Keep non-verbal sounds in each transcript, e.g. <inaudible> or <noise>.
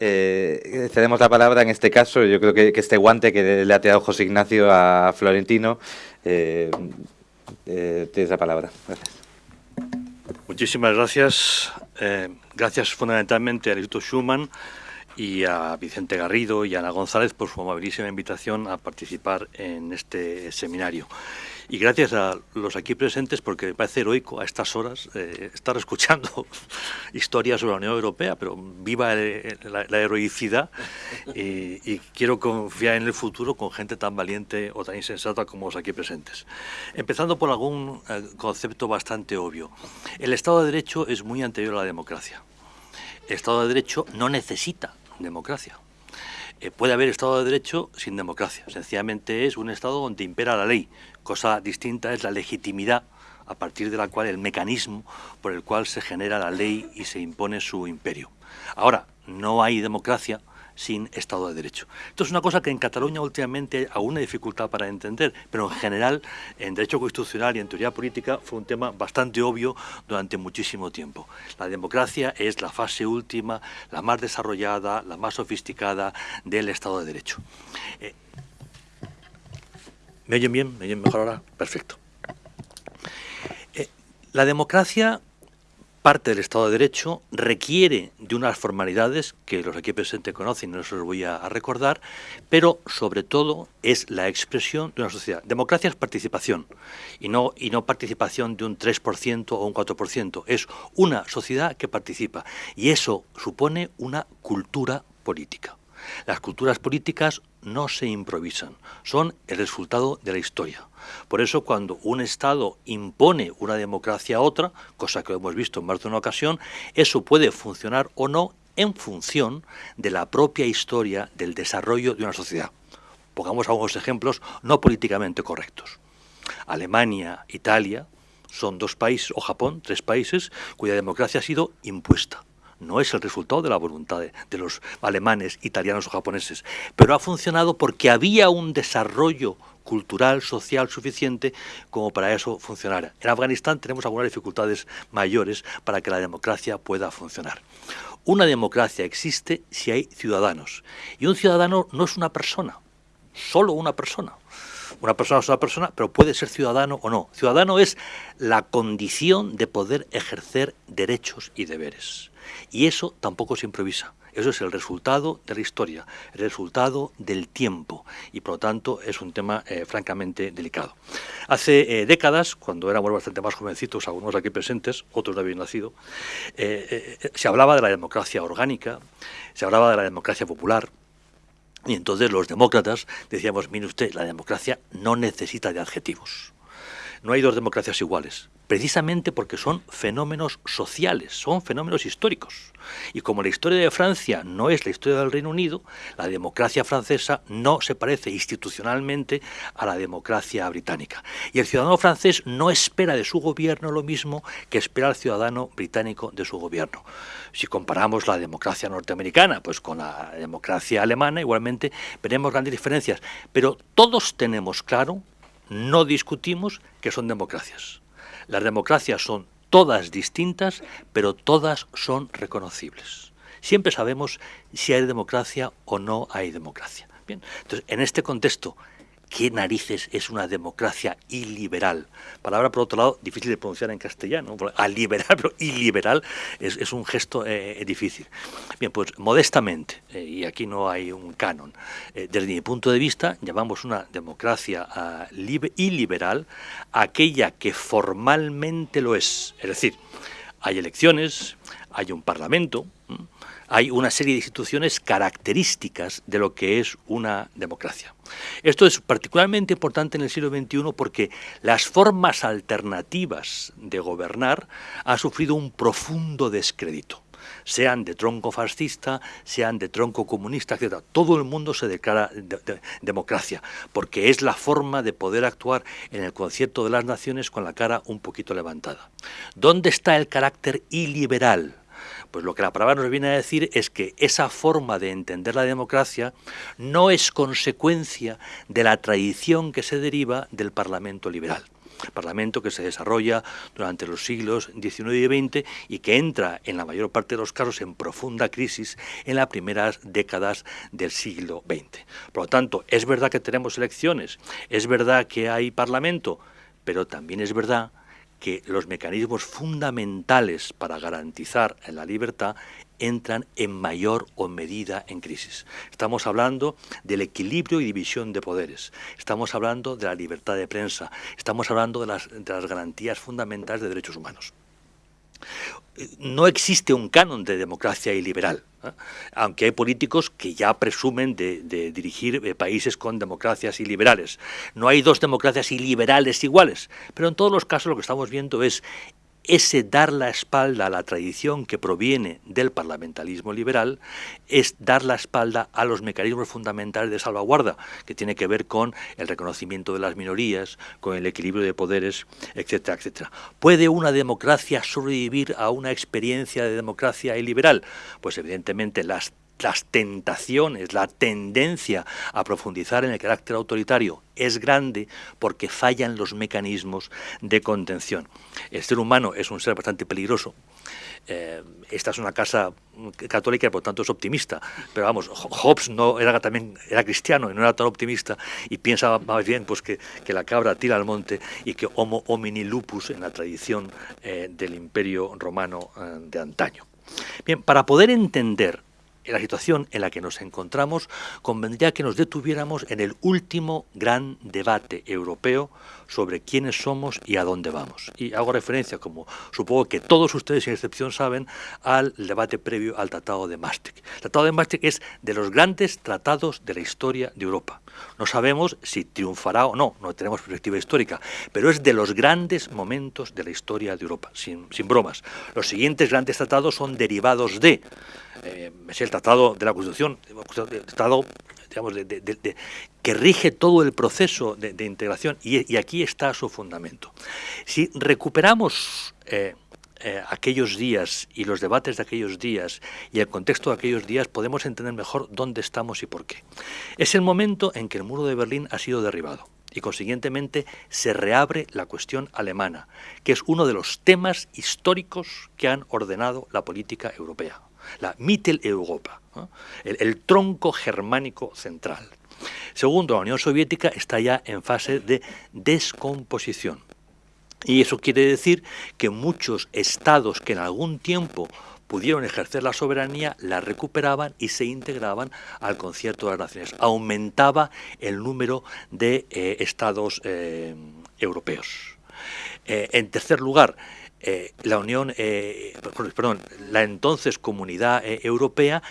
Eh, cedemos la palabra en este caso, yo creo que, este guante que le ha tirado José Ignacio a Florentino, eh, eh, tienes la palabra. Gracias. Muchísimas gracias. gracias fundamentalmente al Instituto Schumann y a Vicente Garrido y a Ana González por su amabilísima invitación a participar en este seminario. Y gracias a los aquí presentes, porque me parece heroico a estas horas eh, estar escuchando <laughs> historias sobre la Unión Europea, pero viva la, heroicidad y, quiero confiar en el futuro con gente tan valiente o tan insensata como los aquí presentes. Empezando por algún eh, concepto bastante obvio. El Estado de Derecho es muy anterior a la democracia. El Estado de Derecho no necesita democracia. Eh, puede haber Estado de Derecho sin democracia. Sencillamente es un Estado donde impera la ley, Cosa distinta es la legitimidad a partir de la cual el mecanismo por el cual se genera la ley y se impone su imperio. Ahora, no hay democracia sin Estado de Derecho. Esto es una cosa que en Cataluña últimamente hay alguna dificultad para entender, pero en general en Derecho Constitucional y en Teoría Política fue un tema bastante obvio durante muchísimo tiempo. La democracia es la fase última, la más desarrollada, la más sofisticada del Estado de Derecho. Eh, ¿Me oyen bien? ¿Me oyen mejor ahora? Perfecto. Eh, la democracia, parte del Estado de Derecho, requiere de unas formalidades que los aquí presentes conocen y no se los voy a, recordar, pero sobre todo es la expresión de una sociedad. Democracia es participación y no, y no participación de un 3% o un 4%, es una sociedad que participa y eso supone una cultura política. Las culturas políticas no se improvisan, son el resultado de la historia. Por eso cuando un Estado impone una democracia a otra, cosa que hemos visto en más de una ocasión, eso puede funcionar o no en función de la propia historia del desarrollo de una sociedad. Pongamos algunos ejemplos no políticamente correctos. Alemania, Italia, son dos países, o Japón, tres países, cuya democracia ha sido impuesta no es el resultado de la voluntad de, los alemanes, italianos o japoneses, pero ha funcionado porque había un desarrollo cultural, social suficiente como para eso funcionara. En Afganistán tenemos algunas dificultades mayores para que la democracia pueda funcionar. Una democracia existe si hay ciudadanos. Y un ciudadano no es una persona, solo una persona. Una persona es una persona, pero puede ser ciudadano o no. Ciudadano es la condición de poder ejercer derechos y deberes. Y eso tampoco se improvisa. Eso es el resultado de la historia, el resultado del tiempo y por lo tanto es un tema eh, francamente delicado. Hace eh, décadas, cuando éramos bastante más jovencitos, algunos aquí presentes, otros no habían nacido, eh, se hablaba de la democracia orgánica, se hablaba de la democracia popular, y entonces los demócratas decíamos, mire usted, la democracia no necesita de adjetivos. No hay dos democracias iguales precisamente porque son fenómenos sociales, son fenómenos históricos. Y como la historia de Francia no es la historia del Reino Unido, la democracia francesa no se parece institucionalmente a la democracia británica. Y el ciudadano francés no espera de su gobierno lo mismo que espera el ciudadano británico de su gobierno. Si comparamos la democracia norteamericana pues con la democracia alemana, igualmente veremos grandes diferencias. Pero todos tenemos claro, no discutimos que son democracias. Las democracias son todas distintas, pero todas son reconocibles. Siempre sabemos si hay democracia o no hay democracia. Bien, entonces, en este contexto ¿Qué narices es una democracia iliberal? Palabra, por otro lado, difícil de pronunciar en castellano. A liberal, <laughs> pero iliberal es, un gesto eh, difícil. Bien, pues modestamente, eh, y aquí no hay un canon, eh, desde mi punto de vista, llamamos una democracia ah, iliberal aquella que formalmente lo es. Es decir, hay elecciones, hay un parlamento, hay una serie de instituciones características de lo que es una democracia. Esto es particularmente importante en el siglo XXI porque las formas alternativas de gobernar han sufrido un profundo descrédito sean de tronco fascista, sean de tronco comunista, etc. Todo el mundo se declara democracia, porque es la forma de poder actuar en el concierto de las naciones con la cara un poquito levantada. ¿Dónde está el carácter iliberal? Pues lo que la palabra nos viene a decir es que esa forma de entender la democracia no es consecuencia de la tradición que se deriva del Parlamento liberal. Parlamento que se desarrolla durante los siglos XIX y XX y que entra en la mayor parte de los casos en profunda crisis en las primeras décadas del siglo XX. Por lo tanto, es verdad que tenemos elecciones, es verdad que hay Parlamento, pero también es verdad que los mecanismos fundamentales para garantizar la libertad entran en mayor o medida en crisis. Estamos hablando del equilibrio y división de poderes, estamos hablando de la libertad de prensa, estamos hablando de las, de las garantías fundamentales de derechos humanos no existe un canon de democracia iliberal, ¿eh? aunque hay políticos que ya presumen de, dirigir eh, países con democracias iliberales. No hay dos democracias iliberales iguales, pero en todos los casos lo que estamos viendo es ese dar la espalda a la tradición que proviene del parlamentarismo liberal es dar la espalda a los mecanismos fundamentales de salvaguarda, que tiene que ver con el reconocimiento de las minorías, con el equilibrio de poderes, etcétera, etcétera. ¿Puede una democracia sobrevivir a una experiencia de democracia iliberal? Pues evidentemente las las tentaciones, la tendencia a profundizar en el carácter autoritario es grande porque fallan los mecanismos de contención. El ser humano es un ser bastante peligroso. Eh, esta es una casa católica por tanto es optimista. Pero vamos, Hobbes no era también era cristiano y no era tan optimista y piensa más bien pues que, que la cabra tira al monte y que homo homini lupus en la tradición eh, del imperio romano eh, de antaño. Bien, para poder entender en la situación en la que nos encontramos, convendría que nos detuviéramos en el último gran debate europeo sobre quiénes somos y a dónde vamos. Y hago referencia, como supongo que todos ustedes sin excepción saben, al debate previo al Tratado de Maastricht. El Tratado de Maastricht es de los grandes tratados de la historia de Europa. No sabemos si triunfará o no, no tenemos perspectiva histórica, pero es de los grandes momentos de la historia de Europa, sin, sin bromas. Los siguientes grandes tratados son derivados de eh, es el tratado de la Constitución, el tratado digamos, de, que rige todo el proceso de, integración y, aquí está su fundamento. Si recuperamos eh, eh, aquellos días y los debates de aquellos días y el contexto de aquellos días, podemos entender mejor dónde estamos y por qué. Es el momento en que el muro de Berlín ha sido derribado y consiguientemente se reabre la cuestión alemana, que es uno de los temas históricos que han ordenado la política europea la Mitteleuropa, el, tronco germánico central. Segundo, la Unión Soviética está ya en fase de descomposición. Y eso quiere decir que muchos estados que en algún tiempo pudieron ejercer la soberanía, la recuperaban y se integraban al concierto de las naciones. Aumentaba el número de eh, estados eh, europeos. Eh, en tercer lugar, eh, la Unión, eh, perdón, la entonces Comunidad eh, Europea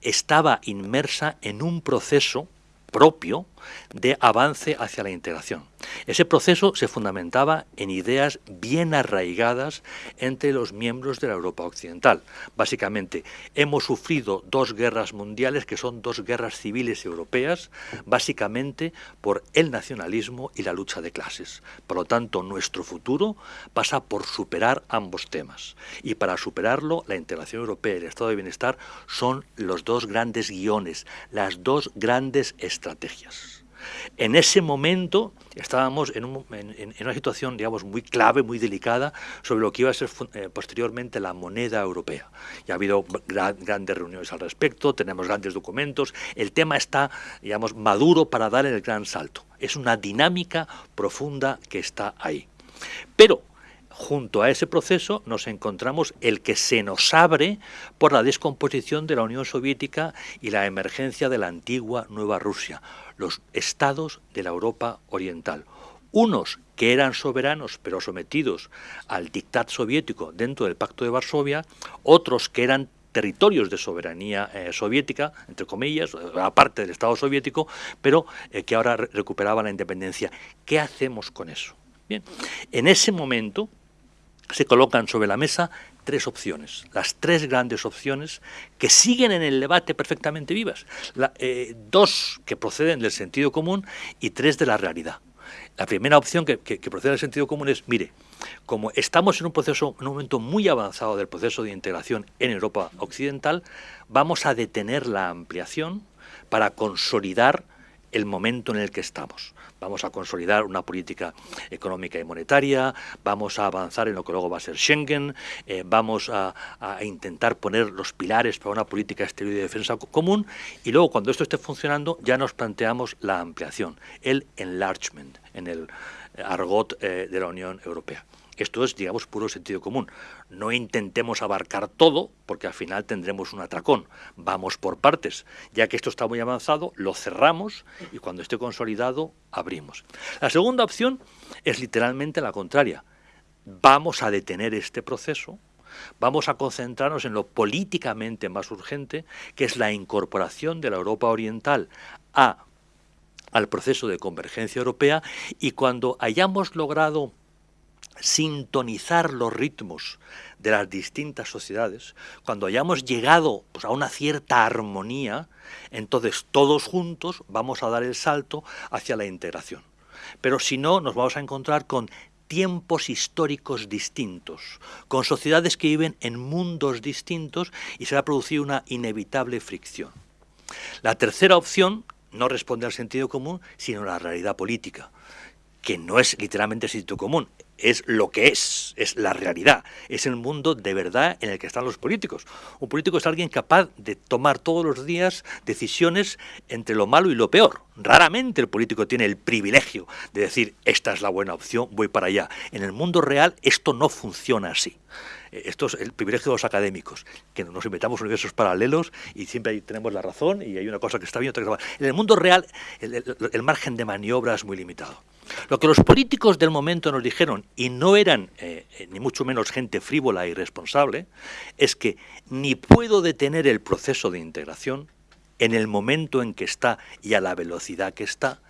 estaba inmersa en un proceso propio de avance hacia la integración. Ese proceso se fundamentaba en ideas bien arraigadas entre los miembros de la Europa Occidental. Básicamente, hemos sufrido dos guerras mundiales que son dos guerras civiles europeas, básicamente por el nacionalismo y la lucha de clases. Por lo tanto, nuestro futuro pasa por superar ambos temas. Y para superarlo, la integración europea y el estado de bienestar son los dos grandes guiones, las dos grandes estrategias. En ese momento estábamos en, una situación, digamos, muy clave, muy delicada, sobre lo que iba a ser eh, posteriormente la moneda europea. Ya ha habido grandes reuniones al respecto, tenemos grandes documentos, el tema está, digamos, maduro para dar el gran salto. Es una dinámica profunda que está ahí. Pero junto a ese proceso nos encontramos el que se nos abre por la descomposición de la Unión Soviética y la emergencia de la antigua Nueva Rusia, los estados de la Europa Oriental. Unos que eran soberanos pero sometidos al dictat soviético dentro del Pacto de Varsovia, otros que eran territorios de soberanía eh, soviética, entre comillas, aparte del Estado soviético, pero eh, que ahora recuperaban la independencia. ¿Qué hacemos con eso? Bien, en ese momento se colocan sobre la mesa tres opciones, las tres grandes opciones que siguen en el debate perfectamente vivas, eh, dos que proceden del sentido común y tres de la realidad. La primera opción que, procede del sentido común es, mire, como estamos en un proceso, en un momento muy avanzado del proceso de integración en Europa Occidental, vamos a detener la ampliación para consolidar el momento en el que estamos. Vamos a consolidar una política económica y monetaria, vamos a avanzar en lo que luego va a ser Schengen, eh, vamos a, intentar poner los pilares para una política exterior y de defensa común y luego cuando esto esté funcionando ya nos planteamos la ampliación, el enlargement en el argot eh, de la Unión Europea. Esto es, digamos, puro sentido común. No intentemos abarcar todo, porque al final tendremos un atracón. Vamos por partes. Ya que esto está muy avanzado, lo cerramos y cuando esté consolidado, abrimos. La segunda opción es literalmente la contraria. Vamos a detener este proceso, vamos a concentrarnos en lo políticamente más urgente, que es la incorporación de la Europa Oriental a, al proceso de convergencia europea y cuando hayamos logrado sintonizar los ritmos de las distintas sociedades, cuando hayamos llegado pues, a una cierta armonía, entonces todos juntos vamos a dar el salto hacia la integración. Pero si no, nos vamos a encontrar con tiempos históricos distintos, con sociedades que viven en mundos distintos y se va a producir una inevitable fricción. La tercera opción no responde al sentido común, sino a la realidad política, que no es literalmente sentido común, es lo que es, es la realidad, es el mundo de verdad en el que están los políticos. Un político es alguien capaz de tomar todos los días decisiones entre lo malo y lo peor. Raramente el político tiene el privilegio de decir, esta es la buena opción, voy para allá. En el mundo real esto no funciona así. Eh, esto es el privilegio de los académicos, que nos inventamos universos paralelos y siempre tenemos la razón y hay una cosa que está bien, otra que está mal. En el mundo real el margen de maniobra es muy limitado. Lo que los políticos del momento nos dijeron, y no eran eh, eh, ni mucho menos gente frívola y irresponsable, es que ni puedo detener el proceso de integración en el momento en que está y a la velocidad que está,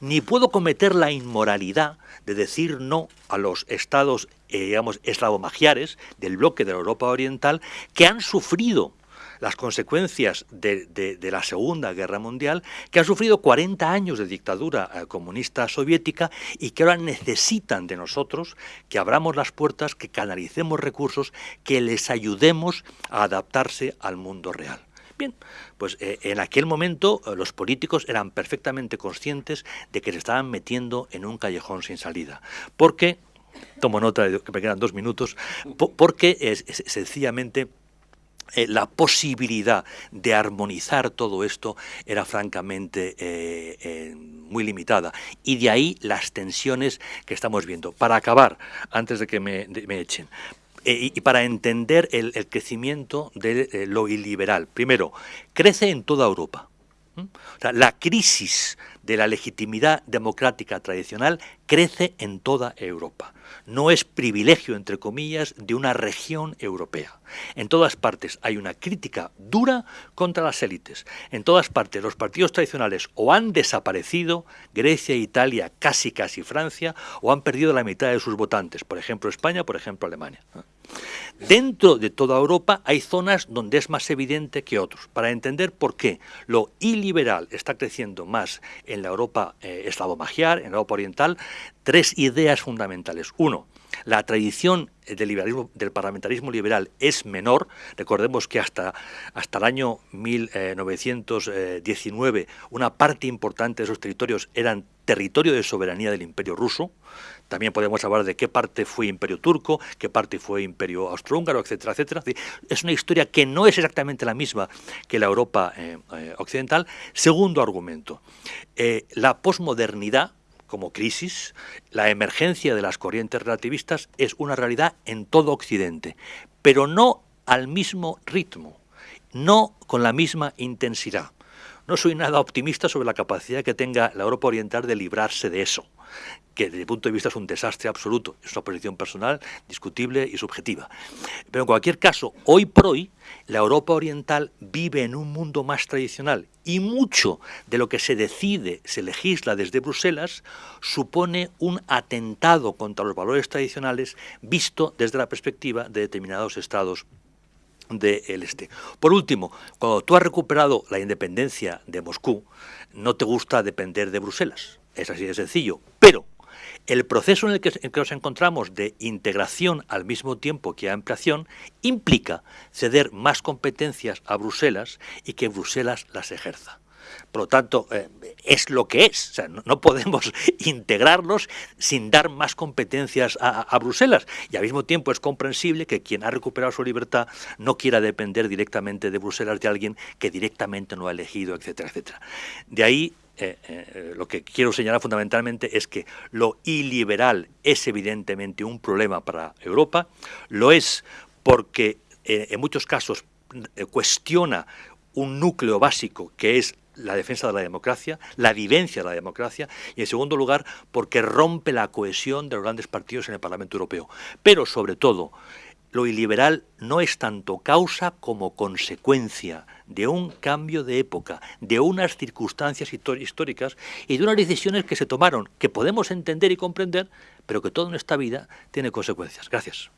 ni puedo cometer la inmoralidad de decir no a los estados, eh, digamos, eslavomagiares del bloque de la Europa Oriental que han sufrido las consecuencias de, la Segunda Guerra Mundial, que han sufrido 40 años de dictadura eh, comunista soviética y que ahora necesitan de nosotros que abramos las puertas, que canalicemos recursos, que les ayudemos a adaptarse al mundo real. Bien, pues eh, en aquel momento eh, los políticos eran perfectamente conscientes de que se estaban metiendo en un callejón sin salida, porque, tomo nota de que me quedan dos minutos, porque es sencillamente eh, la posibilidad de armonizar todo esto era francamente eh, eh, muy limitada. Y de ahí las tensiones que estamos viendo. Para acabar, antes de que me, echen, y, para entender el, crecimiento de lo iliberal. Primero, crece en toda Europa. La crisis de la legitimidad democrática tradicional crece en toda Europa no es privilegio, entre comillas, de una región europea. En todas partes hay una crítica dura contra las élites. En todas partes los partidos tradicionales o han desaparecido, Grecia, Italia, casi casi Francia, o han perdido la mitad de sus votantes, por ejemplo España, por ejemplo Alemania. Dentro de toda Europa hay zonas donde es más evidente que otros. Para entender por qué lo iliberal está creciendo más en la Europa eh, eslavo-magiar, en la Europa oriental, tres ideas fundamentales. Uno, la tradición del, liberalismo, del parlamentarismo liberal es menor. Recordemos que hasta, hasta el año 1919 eh, una parte importante de esos territorios eran territorio de soberanía del imperio ruso. También podemos hablar de qué parte fue imperio turco, qué parte fue imperio austrohúngaro, etcétera, etcétera. Es una historia que no es exactamente la misma que la Europa eh, eh, occidental. Segundo argumento, la posmodernidad como crisis, la emergencia de las corrientes relativistas es una realidad en todo Occidente, pero no al mismo ritmo, no con la misma intensidad. No soy nada optimista sobre la capacidad que tenga la Europa Oriental de librarse de eso que desde mi punto de vista es un desastre absoluto, es una posición personal, discutible y subjetiva. Pero en cualquier caso, hoy por hoy, la Europa Oriental vive en un mundo más tradicional y mucho de lo que se decide, se legisla desde Bruselas, supone un atentado contra los valores tradicionales visto desde la perspectiva de determinados estados del este. Por último, cuando tú has recuperado la independencia de Moscú, no te gusta depender de Bruselas. Es así de sencillo. Pero el proceso en el, que, nos encontramos de integración al mismo tiempo que ampliación implica ceder más competencias a Bruselas y que Bruselas las ejerza. Por lo tanto, eh, es lo que es. No, podemos <laughs> integrarlos sin dar más competencias a, Bruselas. Y al mismo tiempo es comprensible que quien ha recuperado su libertad no quiera depender directamente de Bruselas de alguien que directamente no ha elegido, etcétera, etcétera. De ahí eh, eh, lo que quiero señalar fundamentalmente es que lo iliberal es evidentemente un problema para Europa, lo es porque en muchos casos cuestiona un núcleo básico que es la defensa de la democracia, la vivencia de la democracia y, en segundo lugar, porque rompe la cohesión de los grandes partidos en el Parlamento Europeo. Pero, sobre todo, lo iliberal no es tanto causa como consecuencia de un cambio de época, de unas circunstancias históricas y de unas decisiones que se tomaron, que podemos entender y comprender, pero que todo en esta vida tiene consecuencias. Gracias.